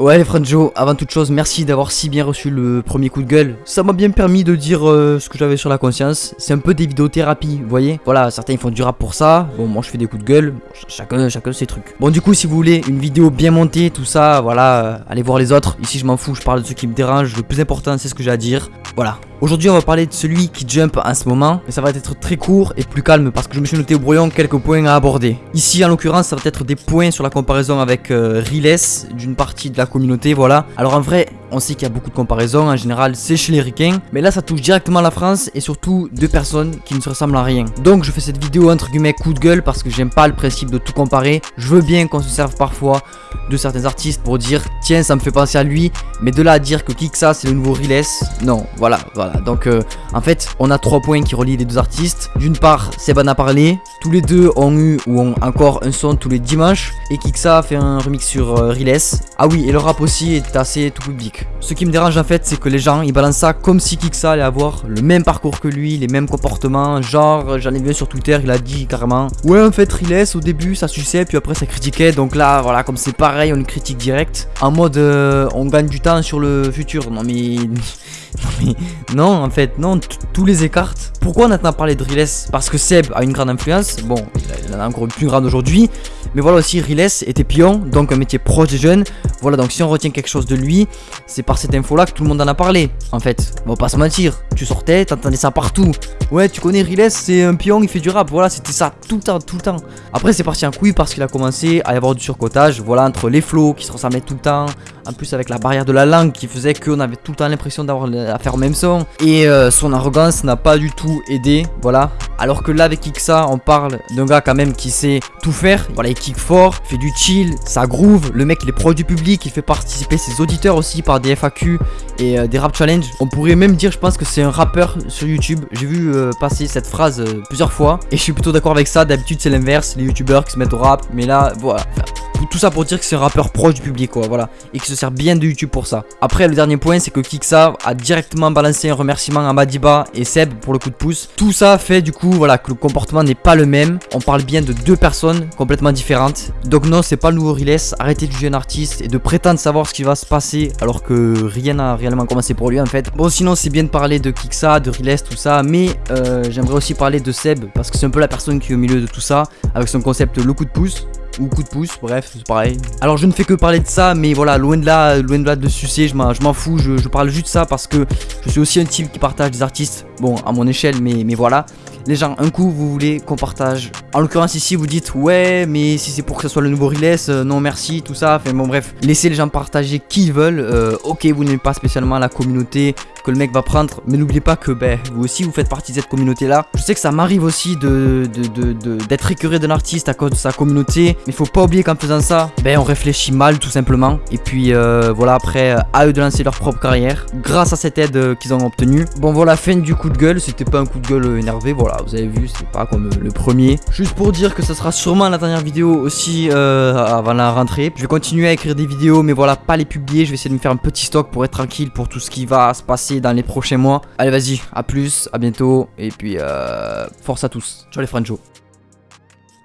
Ouais les Franjo, avant toute chose, merci d'avoir si bien reçu le premier coup de gueule. Ça m'a bien permis de dire euh, ce que j'avais sur la conscience. C'est un peu des vidéothérapies, vous voyez Voilà, certains ils font du rap pour ça. Bon, moi je fais des coups de gueule. Chacun, chacun ses trucs. Bon, du coup, si vous voulez une vidéo bien montée, tout ça, voilà, euh, allez voir les autres. Ici, je m'en fous, je parle de ce qui me dérange. Le plus important, c'est ce que j'ai à dire. Voilà. Aujourd'hui, on va parler de celui qui jump en ce moment. Mais ça va être très court et plus calme parce que je me suis noté au brouillon quelques points à aborder. Ici, en l'occurrence, ça va être des points sur la comparaison avec euh, Riles d'une partie de la communauté, voilà. Alors en vrai, on sait qu'il y a beaucoup de comparaisons, en général c'est chez les ricains, mais là ça touche directement la France et surtout deux personnes qui ne se ressemblent à rien. Donc je fais cette vidéo entre guillemets coup de gueule parce que j'aime pas le principe de tout comparer, je veux bien qu'on se serve parfois de certains artistes pour dire tiens ça me fait penser à lui, mais de là à dire que Kiksa c'est le nouveau Riles, non, voilà, voilà. Donc euh, en fait on a trois points qui relient les deux artistes. D'une part Seb en a parlé, tous les deux ont eu ou ont encore un son tous les dimanches et Kiksa a fait un remix sur euh. Ah oui et le rap aussi est assez tout public. Ce qui me dérange en fait c'est que les gens ils balancent ça comme si Kiksa allait avoir le même parcours que lui, les mêmes comportements, genre j'en ai vu sur Twitter il a dit carrément Ouais en fait Riles au début ça suçait puis après ça critiquait donc là voilà comme c'est pareil on critique direct. En mode euh, on gagne du temps sur le futur. Non mais non en fait non tous les écartes pourquoi on a parlé de Riles parce que Seb a une grande influence. Bon il en a encore une plus grande aujourd'hui. Mais voilà aussi Riles était pion donc un métier proche des jeunes voilà donc si on retient quelque chose de lui c'est par cette info là que tout le monde en a parlé en fait. On va pas se mentir tu sortais t'entendais ça partout. Ouais tu connais Riles c'est un pion il fait du rap voilà c'était ça tout le temps tout le temps. Après c'est parti en couille parce qu'il a commencé à y avoir du surcotage voilà entre les flots qui se ressemblaient tout le temps en plus avec la barrière de la langue qui faisait qu'on avait tout le temps l'impression d'avoir à faire au même son. Et euh, son arrogance n'a pas du tout aidé voilà. Alors que là avec Ixa on parle d'un gars quand même qui sait tout faire voilà il kick fort fait du chill ça groove le mec il est proche du public il fait participer ses auditeurs aussi par des FAQ et euh, des rap challenge. On pourrait même dire je pense que c'est un rappeur sur YouTube. J'ai vu euh, passer cette phrase plusieurs fois et je suis plutôt d'accord avec ça. D'habitude c'est l'inverse. Les youtubeurs qui se mettent au rap mais là voilà tout ça pour dire que c'est un rappeur proche du public quoi voilà. Et qui se sert bien de YouTube pour ça. Après le dernier point c'est que Kiksa a directement balancé un remerciement à Madiba et Seb pour le coup de pouce. Tout ça fait du coup voilà que le comportement n'est pas le même. On parle bien de deux personnes complètement différentes. Donc non c'est pas le nouveau Riles. Arrêtez de juger un artiste et de prétendre savoir ce qui va se passer alors que rien n'a réellement commencé pour lui en fait. Bon sinon c'est bien de parler de Kiksa de Riles tout ça. Mais euh, j'aimerais aussi parler de Seb parce que c'est un peu la personne qui est au milieu de tout ça avec son concept le coup de pouce ou coup de pouce, bref, c'est pareil. Alors je ne fais que parler de ça, mais voilà, loin de là, loin de là de sucer, je m'en fous, je, parle juste de ça parce que je suis aussi un type qui partage des artistes, bon, à mon échelle, mais, mais voilà. Les gens, un coup, vous voulez qu'on partage. En l'occurrence, ici, vous dites, ouais, mais si c'est pour que ce soit le nouveau Riles, euh, non merci, tout ça. Enfin bon, bref, laissez les gens partager qui ils veulent. Euh, ok, vous n'aimez pas spécialement la communauté que le mec va prendre, mais n'oubliez pas que ben, vous aussi, vous faites partie de cette communauté-là. Je sais que ça m'arrive aussi de d'être de, écœuré d'un artiste à cause de sa communauté, mais faut pas oublier qu'en faisant ça, ben, on réfléchit mal, tout simplement. Et puis, euh, voilà, après, à eux de lancer leur propre carrière, grâce à cette aide qu'ils ont obtenue. Bon, voilà, fin du coup de gueule. C'était pas un coup de gueule énervé, voilà vous avez vu, c'est pas comme le premier. Pour dire que ça sera sûrement la dernière vidéo aussi euh, avant la rentrée. Je vais continuer à écrire des vidéos, mais voilà, pas les publier. Je vais essayer de me faire un petit stock pour être tranquille pour tout ce qui va se passer dans les prochains mois. Allez, vas-y, à plus, à bientôt, et puis euh, force à tous. Ciao les Franjo.